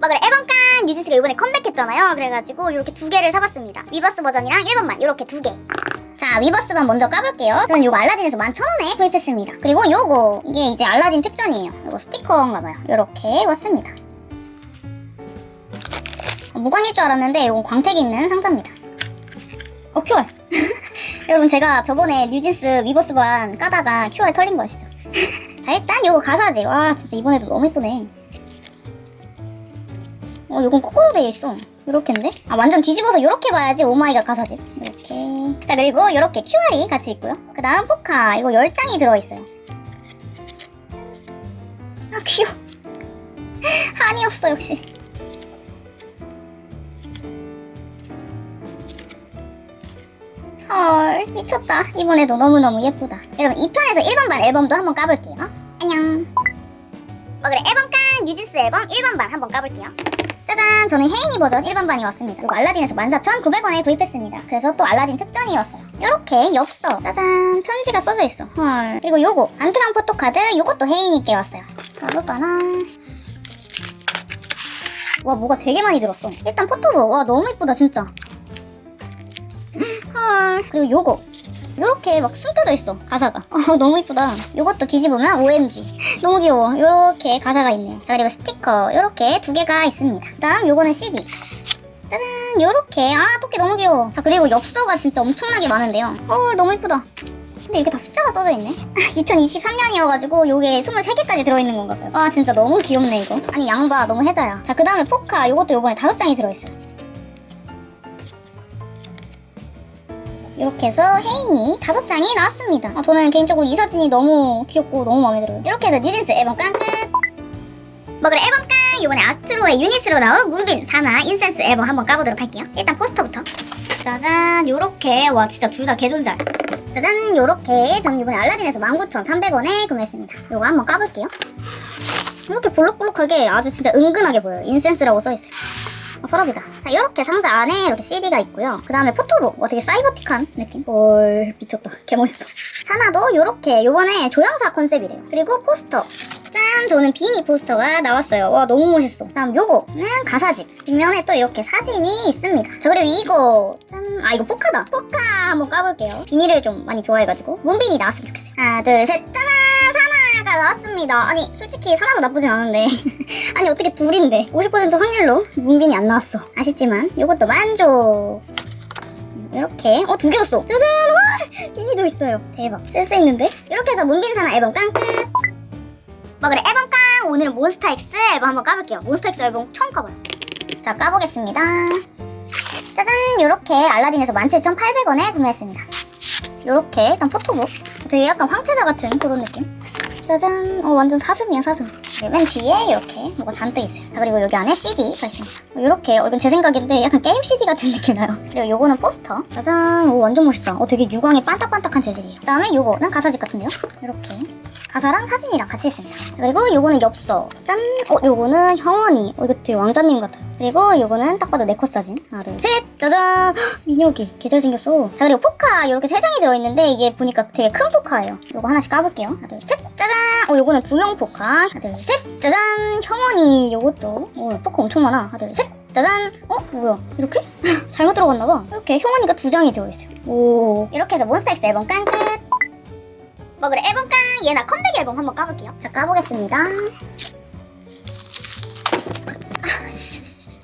뭐 그래 앨범깡 뉴진스가 이번에 컴백했잖아요. 그래가지고 이렇게 두 개를 사봤습니다. 위버스 버전이랑 1번만 이렇게 두개. 자 위버스만 먼저 까볼게요. 저는 이거 알라딘에서 11,000원에 구입했습니다. 그리고 요거 이게 이제 알라딘 특전이에요. 이거 스티커인가봐요. 이렇게 왔습니다. 어, 무광일 줄 알았는데 이건 광택이 있는 상자입니다. 어 QR 여러분 제가 저번에 뉴진스 위버스반 까다가 QR 털린 거 아시죠? 자 일단 요거 가사지. 와 진짜 이번에도 너무 이쁘네 어 요건 거꾸로 되어 있어. 요렇게인데? 아 완전 뒤집어서 요렇게 봐야지 oh my god 가사집 이렇게. 자 그리고 요렇게 QR이 같이 있고요. 그 다음 포카. 이거 10장이 들어있어요. 아 귀여워. 하니였어 역시. 헐 미쳤다. 이번에도 너무너무 예쁘다. 여러분 2편에서 1번 반 앨범도 한번 까볼게요. 안녕. 뭐 그래. 앨범깡 뉴진스 앨범 1번 반 한번 까볼게요 짜잔 저는 혜인이 버전 1번반이 왔습니다. 이거 알라딘에서 14,900원에 구입했습니다. 그래서 또 알라딘 특전이 왔어요. 요렇게 엽서. 짜잔 편지가 써져 있어. 헐. 그리고 요거 안트랑 포토카드 요것도 혜인이께 왔어요. 가볼까나? 와 뭐가 되게 많이 들었어. 일단 포토북. 와 너무 이쁘다 진짜. 헐. 그리고 요거 요렇게 막 숨겨져 있어 가사가. 어, 너무 이쁘다. 요것도 뒤집으면 OMG 너무 귀여워. 요렇게 가사가 있네요. 자 그리고 스티커. 요렇게 두 개가 있습니다. 그 다음 요거는 CD 짜잔! 요렇게. 아 토끼 너무 귀여워. 자 그리고 엽서가 진짜 엄청나게 많은데요. 헐 너무 이쁘다. 근데 이렇게 다 숫자가 써져 있네? 2023년이어가지고 요게 23개까지 들어있는 건가 봐요. 와 진짜 너무 귀엽네 이거. 아니 양봐. 너무 해자야. 자 그 다음에 포카. 요것도 요번에 다섯 장이 들어있어요 이렇게 해서 혜인이 다섯 장이 나왔습니다. 아, 저는 개인적으로 이 사진이 너무 귀엽고 너무 마음에 들어요. 이렇게 해서 뉴진스 앨범 깡 끝! 뭐 그래 앨범 깡! 이번에 아스트로의 유닛으로 나온 문빈, 산하, 인센스 앨범 한번 까보도록 할게요. 일단 포스터부터. 짜잔 요렇게 와 진짜 둘 다 개존잘. 짜잔 요렇게 저는 이번에 알라딘에서 19,300원에 구매했습니다. 요거 한번 까볼게요. 이렇게 볼록볼록하게 아주 진짜 은근하게 보여요. 인센스라고 써있어요. 어, 서랍이다. 자, 이렇게 상자 안에 이렇게 CD가 있고요. 그 다음에 포토북. 어, 되게 사이버틱한 느낌? 헐, 미쳤다. 개멋있어. 사나도 이렇게 요번에 조향사 컨셉이래요. 그리고 포스터. 짠! 저는 비니 포스터가 나왔어요. 와, 너무 멋있어. 다음 요거는 가사집. 뒷면에 또 이렇게 사진이 있습니다. 저 그리고 이거, 짠! 아, 이거 포카다. 포카 한번 까볼게요. 비니를 좀 많이 좋아해가지고. 문빈이 나왔으면 좋겠어요. 하나, 둘, 셋! 사 나왔습니다. 아니, 솔직히 사나도 나쁘진 않은데. 아니, 어떻게 둘인데. 50% 확률로 문빈이 안 나왔어. 아쉽지만, 요것도 만족. 이렇게. 어 두 개였어. 짜잔! 와! 비니도 있어요. 대박. 센스 있는데? 이렇게 해서 문빈산하 앨범 깡끝 뭐 그래 앨범 깡! 오늘은 몬스타엑스 앨범 한번 까볼게요. 몬스타엑스 앨범 처음 까봐요. 자 까보겠습니다. 짜잔! 이렇게 알라딘에서 17,800원에 구매했습니다. 이렇게 일단 포토북. 되게 약간 황태자 같은 그런 느낌 짜잔. 어 완전 사슴이야 사슴 맨 뒤에 이렇게 뭐가 잔뜩 있어요. 자, 그리고 여기 안에 CD가 있습니다. 이렇게 어, 이건 제 생각인데 약간 게임 CD 같은 느낌 나요. 그리고 요거는 포스터. 짜잔. 오 완전 멋있다. 어 되게 유광이 반딱반딱한 재질이에요. 그 다음에 요거는 가사집 같은데요? 이렇게. 가사랑 사진이랑 같이 있습니다. 자, 그리고 요거는 엽서. 짠! 어 요거는 형원이. 어 이거 되게 왕자님 같아요. 그리고 요거는 딱 봐도 네컷 사진. 하나 둘셋. 짜잔. 헉, 민혁이. 개잘 생겼어. 자 그리고 포카 이렇게 세 장이 들어있는데 이게 보니까 되게 큰 포카예요. 요거 하나씩 까볼게요. 하나 둘셋. 짜잔. 어 요거는 두명 포카. 하나 둘셋 짜잔. 형원이 요것도. 어 포카 엄청 많아. 하나 둘셋. 짜잔. 어 뭐야? 이렇게? 잘못 들어갔나봐. 이렇게 형원이가 두 장이 들어있어요. 오. 이렇게 해서 몬스타엑스 앨범 깡 끝 뭐 그래 앨범 깡. 예나 컴백 앨범 한번 까볼게요. 자 까보겠습니다.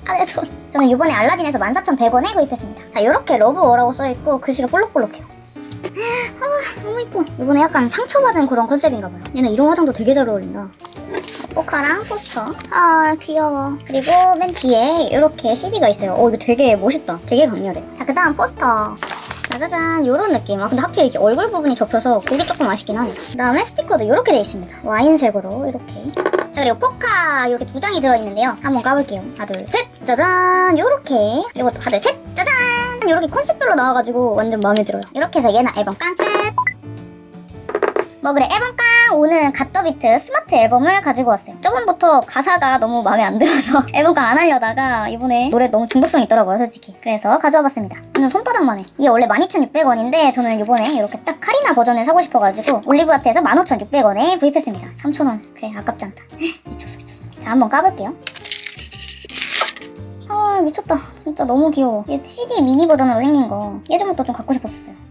안에 손. 저는 이번에 알라딘에서 14,100원에 구입했습니다. 자 이렇게 Love War라고 써있고 글씨가 볼록볼록해요. 아 너무 이뻐. 이번에 약간 상처받은 그런 컨셉인가 봐요. 예나는 이런 화장도 되게 잘 어울린다 포카랑 포스터. 아 귀여워. 그리고 맨 뒤에 이렇게 CD가 있어요. 어 이거 되게 멋있다. 되게 강렬해. 자 그 다음 포스터. 짜자잔. 요런 느낌. 아 근데 하필 이렇게 얼굴 부분이 접혀서 그게 조금 아쉽긴 하네. 그 다음에 스티커도 이렇게 돼 있습니다. 와인색으로 이렇게. 자 그리고 포카 이렇게 두 장이 들어있는데요. 한번 까볼게요. 하나 둘 셋. 짜잔. 요렇게. 이것도 하나 둘 셋. 짜잔. 요렇게 컨셉별로 나와가지고 완전 마음에 들어요. 이렇게 해서 예나 앨범 깡 끝 뭐 그래 앨범 깡 오늘은 갓더비트 스마트 앨범을 가지고 왔어요. 저번부터 가사가 너무 마음에 안 들어서 앨범 깡안 하려다가 이번에 노래 너무 중독성 있더라고요 솔직히. 그래서 가져와 봤습니다. 완전 손바닥만 해 이게 원래 12,600원인데 저는 이번에 이렇게 딱 카리나 버전을 사고 싶어가지고 올리브아트에서 15,600원에 구입했습니다. 3,000원. 그래 아깝지 않다. 미쳤어 미쳤어. 자 한번 까볼게요. 아 미쳤다. 진짜 너무 귀여워. 얘 CD 미니 버전으로 생긴 거 예전부터 좀 갖고 싶었었어요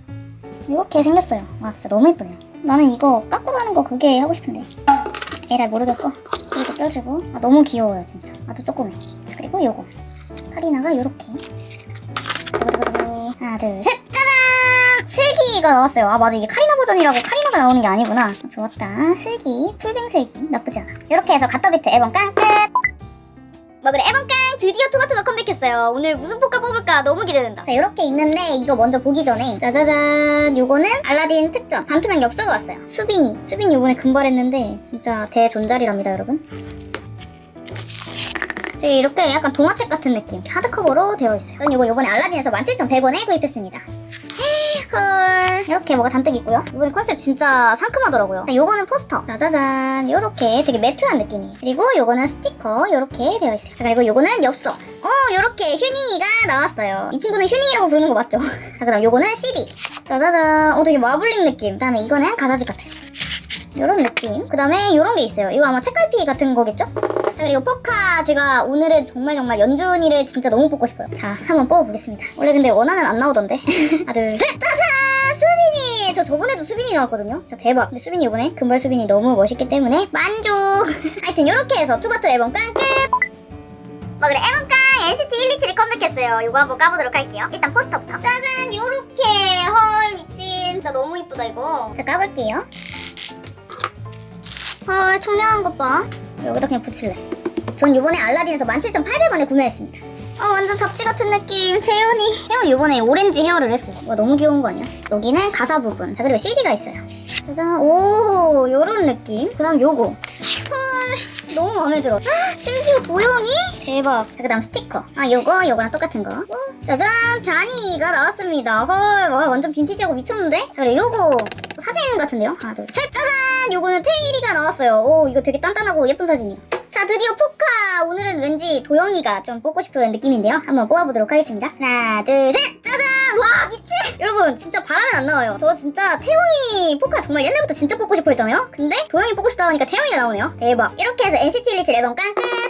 이렇게 생겼어요. 와 진짜 너무 예쁘네요 나는 이거 까꾸로 하는 거 그게 하고 싶은데. 에라 모르겠고. 이거 껴주고. 아 너무 귀여워요 진짜. 아주 조그매. 자, 그리고 요거. 카리나가 요렇게. 하나 둘 셋! 짜잔! 슬기가 나왔어요. 아 맞아. 이게 카리나 버전이라고 카리나가 나오는 게 아니구나. 아, 좋았다. 슬기. 풀뱅 슬기. 나쁘지 않아. 이렇게 해서 갓더비트 앨범 깡! 끝! 먹으러 앨범깡 드디어 투바투가 컴백했어요. 오늘 무슨 포카 뽑을까? 너무 기대된다. 자 이렇게 있는데 이거 먼저 보기 전에 짜자잔 요거는 알라딘 특전. 반투명 엽서가 왔어요. 수빈이. 수빈이 요번에 금발했는데 진짜 대존잘이랍니다 여러분. 이렇게 약간 동화책 같은 느낌. 하드커버로 되어 있어요. 저는 요거 요번에 알라딘에서 17,100원에 구입했습니다. 헐이 렇게 뭐가 잔뜩 있고요. 이번에 컨셉 진짜 상큼하더라고요. 자, 요거는 포스터. 짜자잔. 요렇게 되게 매트한 느낌이에요 그리고 요거는 스티커. 요렇게 되어 있어요. 자 그리고 요거는 엽서. 어 요렇게 휴닝이가 나왔어요. 이 친구는 휴닝이라고 부르는 거 맞죠? 자 그다음 요거는 CD. 짜자잔. 어 되게 마블링 느낌. 그다음에 이거는 가사집 같아요. 요런 느낌. 그 다음에 요런 게 있어요. 이거 아마 책갈피 같은 거겠죠? 자 그리고 포카. 제가 오늘은 정말 정말 연준이를 진짜 너무 뽑고 싶어요. 자 한번 뽑아보겠습니다. 원래 근데 원하면 안 나오던데. 하나 둘셋! 짜 저 저번에도 수빈이 나왔거든요. 진짜 대박. 근데 수빈이 이번에 금발 수빈이 너무 멋있기 때문에 만족! 하여튼 요렇게 해서 투바투 앨범 깡끝 먹으러 앨범깡! NCT 127이 컴백했어요. 이거 한번 까보도록 할게요. 일단 포스터부터. 짜잔! 요렇게! 헐 미친. 진짜 너무 이쁘다 이거. 자 까볼게요. 헐 청량한 것봐. 여기다 그냥 붙일래. 전 이번에 알라딘에서 17,800원에 구매했습니다 어 완전 잡지 같은 느낌. 재현이. 재현이 이번에 오렌지 헤어를 했어요. 와 너무 귀여운 거 아니야? 여기는 가사 부분. 자 그리고 CD가 있어요. 짜잔. 오 요런 느낌. 그 다음 요거. 헐 너무 마음에 들어. 헉, 심지어 도형이? 대박. 자그 다음 스티커. 아 요거 요거랑 똑같은 거. 어, 짜잔. 자니가 나왔습니다. 헐 와, 완전 빈티지하고 미쳤는데? 자 그리고 요거 사진 같은데요? 하나 둘셋. 짜잔! 요거는 테일이가 나왔어요. 오 이거 되게 단단하고 예쁜 사진이에요 자 드디어 포카! 오늘은 왠지 도영이가 좀 뽑고 싶은 느낌인데요. 한번 뽑아보도록 하겠습니다. 하나 둘셋! 짜잔! 와 미친! 여러분 진짜 바라면 안 나와요. 저 진짜 태용이 포카 정말 옛날부터 진짜 뽑고 싶어 했잖아요? 근데 도영이 뽑고 싶다 하니까 태용이가 나오네요. 대박. 이렇게 해서 NCT 127 앨범 깡 끝